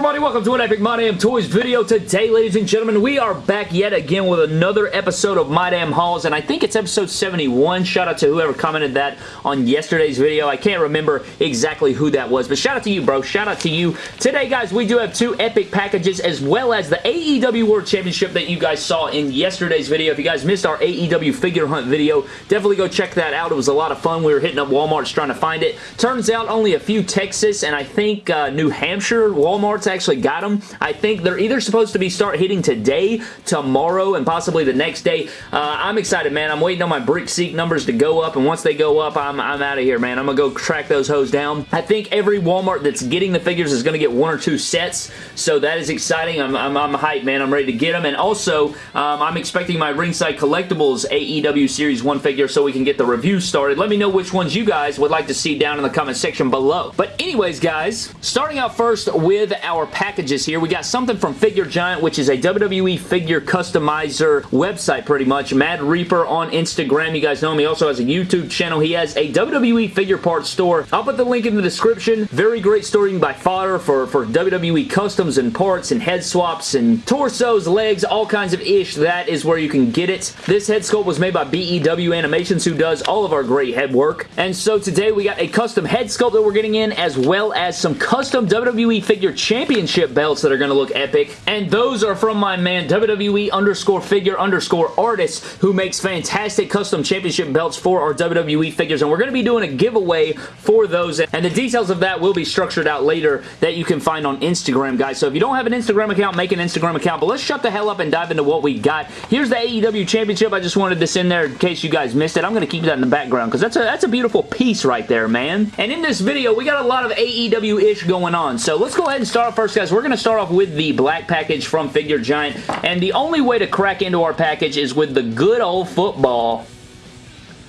everybody? Welcome to an Epic My Damn Toys video. Today, ladies and gentlemen, we are back yet again with another episode of My Damn Hauls, and I think it's episode 71. Shout out to whoever commented that on yesterday's video. I can't remember exactly who that was, but shout out to you, bro. Shout out to you. Today, guys, we do have two epic packages as well as the AEW World Championship that you guys saw in yesterday's video. If you guys missed our AEW figure hunt video, definitely go check that out. It was a lot of fun. We were hitting up Walmart's trying to find it. Turns out only a few Texas and I think uh, New Hampshire Walmart's actually got them. I think they're either supposed to be start hitting today, tomorrow, and possibly the next day. Uh, I'm excited, man. I'm waiting on my BrickSeek numbers to go up, and once they go up, I'm, I'm out of here, man. I'm going to go track those hoes down. I think every Walmart that's getting the figures is going to get one or two sets, so that is exciting. I'm, I'm, I'm hyped, man. I'm ready to get them, and also, um, I'm expecting my Ringside Collectibles AEW Series 1 figure so we can get the review started. Let me know which ones you guys would like to see down in the comment section below. But anyways, guys, starting out first with with our packages here. We got something from Figure Giant, which is a WWE figure customizer website pretty much. Mad Reaper on Instagram. You guys know him. He also has a YouTube channel. He has a WWE figure parts store. I'll put the link in the description. Very great can buy fodder for, for WWE customs and parts and head swaps and torsos, legs, all kinds of ish. That is where you can get it. This head sculpt was made by BEW Animations who does all of our great head work. And so today we got a custom head sculpt that we're getting in as well as some custom WWE figure championship belts that are going to look epic, and those are from my man WWE underscore figure underscore artist who makes fantastic custom championship belts for our WWE figures, and we're going to be doing a giveaway for those, and the details of that will be structured out later that you can find on Instagram, guys. So if you don't have an Instagram account, make an Instagram account, but let's shut the hell up and dive into what we got. Here's the AEW Championship. I just wanted this in there in case you guys missed it. I'm going to keep that in the background because that's a, that's a beautiful piece right there, man. And in this video, we got a lot of AEW-ish going on, so let's go ahead and start first, guys, we're going to start off with the black package from Figure Giant, and the only way to crack into our package is with the good old football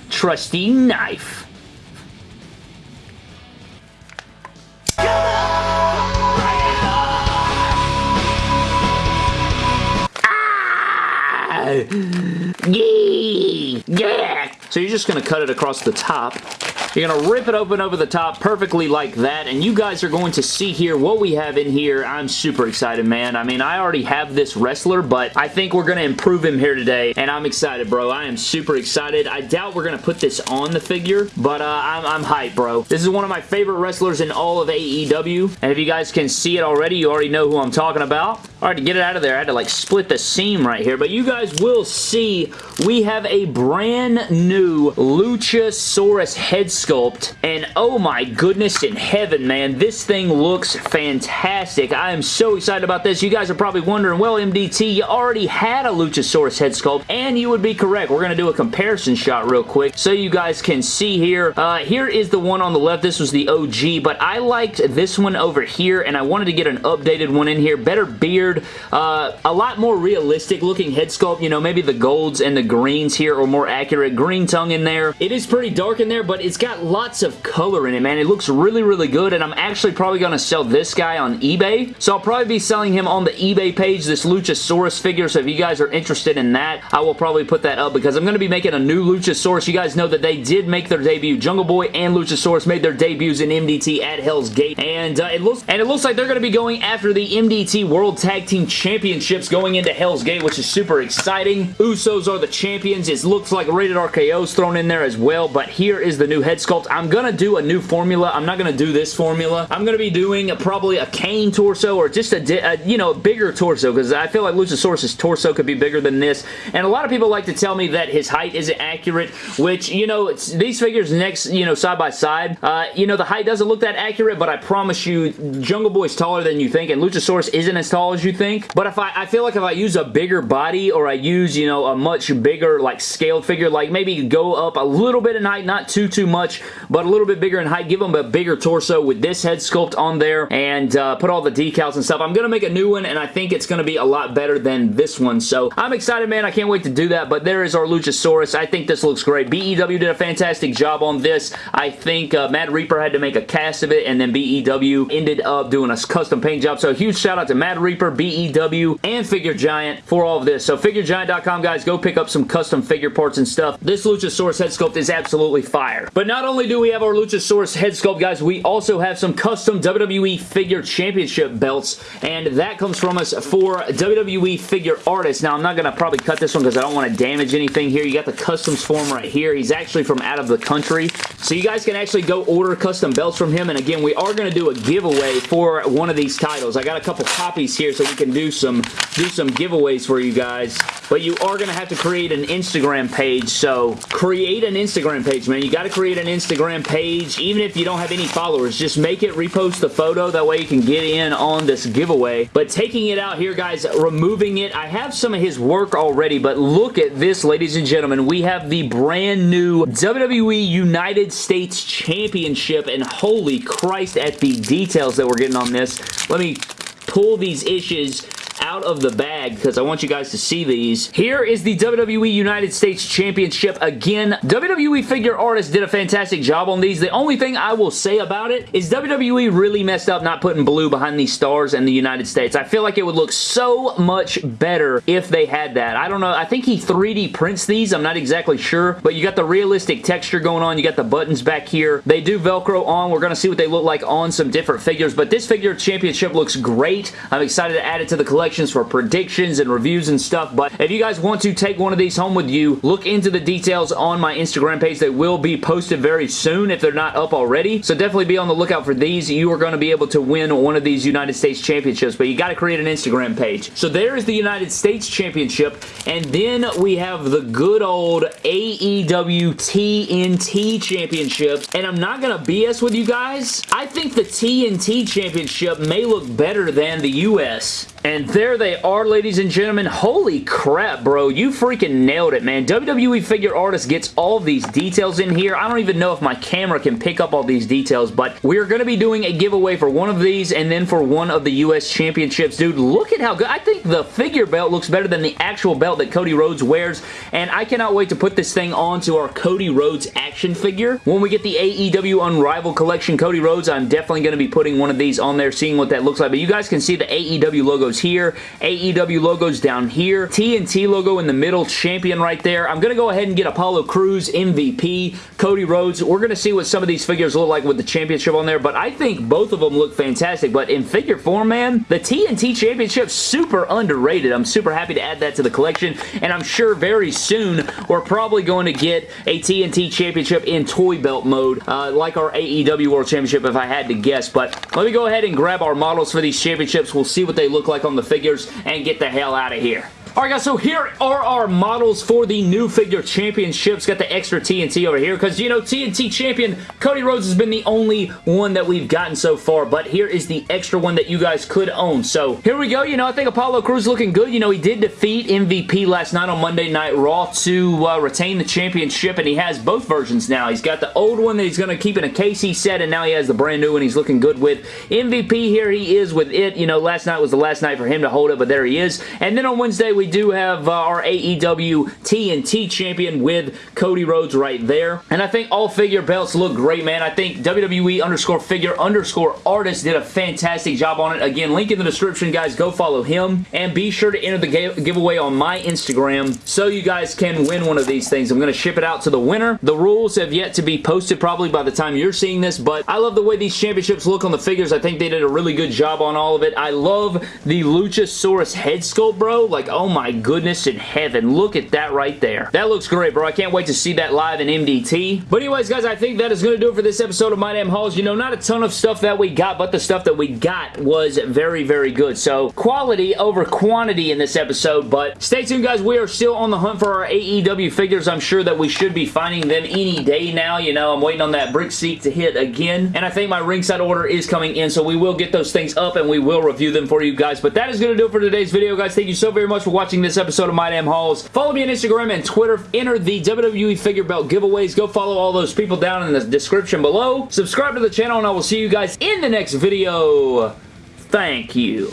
trusty knife. Ah! Yeah! So you're just going to cut it across the top you're going to rip it open over the top perfectly like that, and you guys are going to see here what we have in here. I'm super excited, man. I mean, I already have this wrestler, but I think we're going to improve him here today, and I'm excited, bro. I am super excited. I doubt we're going to put this on the figure, but uh, I'm, I'm hyped, bro. This is one of my favorite wrestlers in all of AEW, and if you guys can see it already, you already know who I'm talking about. All right, to get it out of there, I had to like split the seam right here, but you guys will see we have a brand new Luchasaurus head sculpt, and oh my goodness in heaven, man, this thing looks fantastic. I am so excited about this. You guys are probably wondering, well, MDT, you already had a Luchasaurus head sculpt, and you would be correct. We're going to do a comparison shot real quick so you guys can see here. Uh, here is the one on the left. This was the OG, but I liked this one over here, and I wanted to get an updated one in here. Better beard, uh, a lot more realistic looking head sculpt. You know, maybe the golds and the greens here are more accurate. Green tongue in there. It is pretty dark in there, but it's got lots of color in it, man. It looks really, really good, and I'm actually probably going to sell this guy on eBay. So I'll probably be selling him on the eBay page, this Luchasaurus figure, so if you guys are interested in that, I will probably put that up because I'm going to be making a new Luchasaurus. You guys know that they did make their debut. Jungle Boy and Luchasaurus made their debuts in MDT at Hell's Gate, and uh, it looks and it looks like they're going to be going after the MDT World Tag Team Championships going into Hell's Gate, which is super exciting. Usos are the champions. It looks like Rated RKO's thrown in there as well, but here is the new head sculpt. I'm going to do a new formula. I'm not going to do this formula. I'm going to be doing a, probably a Kane torso or just a, a you know, a bigger torso because I feel like Luchasaurus' torso could be bigger than this. And a lot of people like to tell me that his height isn't accurate, which, you know, these figures next, you know, side by side, uh, you know, the height doesn't look that accurate, but I promise you, Jungle Boy's taller than you think, and Luchasaurus isn't as tall as you think. But if I, I feel like if I use a bigger body or I use, you know, a much bigger, like, scaled figure, like maybe go up a little bit in height, not too, too much, but a little bit bigger in height, give them a bigger torso with this head sculpt on there and uh, put all the decals and stuff. I'm going to make a new one, and I think it's going to be a lot better than this one. So I'm excited, man. I can't wait to do that, but there is our Luchasaurus. I think this looks great. BEW did a fantastic job on this. I think uh, Mad Reaper had to make a cast of it, and then BEW ended up doing a custom paint job. So huge shout out to Mad Reaper, BEW, and Figure Giant for all of this. So FigureGiant.com, guys, go pick up some custom figure parts and stuff. This Luchasaurus head sculpt is absolutely fire. But not only do we have our Luchasaurus head sculpt, guys, we also have some custom WWE Figure Championship belts, and that comes from us for WWE Figure Artists. Now, I'm not going to probably cut this one because I don't want to damage anything here. You got the customs form right here. He's actually from out of the country, so you guys can actually go order custom belts from him, and again, we are going to do a giveaway for one of these titles. I got a couple copies here so we can do some, do some giveaways for you guys, but you are going to have to create an Instagram page, so create an Instagram page, man. You got to create an Instagram page, even if you don't have any followers. Just make it, repost the photo, that way you can get in on this giveaway. But taking it out here, guys, removing it, I have some of his work already, but look at this, ladies and gentlemen. We have the brand new WWE United States Championship, and holy Christ at the details that we're getting on this. Let me pull these issues out of the bag because I want you guys to see these. Here is the WWE United States Championship. Again, WWE Figure Artists did a fantastic job on these. The only thing I will say about it is WWE really messed up not putting blue behind these stars in the United States. I feel like it would look so much better if they had that. I don't know. I think he 3D prints these. I'm not exactly sure, but you got the realistic texture going on. You got the buttons back here. They do Velcro on. We're going to see what they look like on some different figures, but this figure championship looks great. I'm excited to add it to the collection for predictions and reviews and stuff, but if you guys want to take one of these home with you, look into the details on my Instagram page. They will be posted very soon if they're not up already, so definitely be on the lookout for these. You are going to be able to win one of these United States Championships, but you got to create an Instagram page. So there is the United States Championship, and then we have the good old AEW TNT Championship, and I'm not going to BS with you guys. I think the TNT Championship may look better than the US. And there they are, ladies and gentlemen. Holy crap, bro. You freaking nailed it, man. WWE Figure Artist gets all these details in here. I don't even know if my camera can pick up all these details, but we're going to be doing a giveaway for one of these and then for one of the U.S. Championships. Dude, look at how good. I think the figure belt looks better than the actual belt that Cody Rhodes wears, and I cannot wait to put this thing onto our Cody Rhodes action figure. When we get the AEW Unrivaled Collection Cody Rhodes, I'm definitely going to be putting one of these on there, seeing what that looks like, but you guys can see the AEW logo logos here, AEW logos down here, TNT logo in the middle, champion right there. I'm going to go ahead and get Apollo Crews, MVP, Cody Rhodes. We're going to see what some of these figures look like with the championship on there, but I think both of them look fantastic, but in figure form, man, the TNT championship, super underrated. I'm super happy to add that to the collection, and I'm sure very soon we're probably going to get a TNT championship in toy belt mode, uh, like our AEW World Championship if I had to guess, but let me go ahead and grab our models for these championships. We'll see what they look like on the figures and get the hell out of here. Alright guys, so here are our models for the new figure championships. Got the extra TNT over here because, you know, TNT champion Cody Rhodes has been the only one that we've gotten so far, but here is the extra one that you guys could own. So here we go. You know, I think Apollo Crews looking good. You know, he did defeat MVP last night on Monday Night Raw to uh, retain the championship, and he has both versions now. He's got the old one that he's going to keep in a case he set, and now he has the brand new one he's looking good with. MVP here he is with it. You know, last night was the last night for him to hold it, but there he is. And then on Wednesday, we we do have uh, our AEW TNT champion with Cody Rhodes right there. And I think all figure belts look great, man. I think WWE underscore figure underscore artist did a fantastic job on it. Again, link in the description, guys. Go follow him. And be sure to enter the giveaway on my Instagram so you guys can win one of these things. I'm going to ship it out to the winner. The rules have yet to be posted probably by the time you're seeing this, but I love the way these championships look on the figures. I think they did a really good job on all of it. I love the Luchasaurus head sculpt, bro. Like, oh my goodness in heaven. Look at that right there. That looks great, bro. I can't wait to see that live in MDT. But anyways, guys, I think that is going to do it for this episode of My Damn Hauls. You know, not a ton of stuff that we got, but the stuff that we got was very, very good. So, quality over quantity in this episode, but stay tuned, guys. We are still on the hunt for our AEW figures. I'm sure that we should be finding them any day now. You know, I'm waiting on that BrickSeek to hit again, and I think my ringside order is coming in, so we will get those things up, and we will review them for you guys. But that is going to do it for today's video, guys. Thank you so very much for watching this episode of My Damn Hauls. Follow me on Instagram and Twitter. Enter the WWE figure belt giveaways. Go follow all those people down in the description below. Subscribe to the channel and I will see you guys in the next video. Thank you.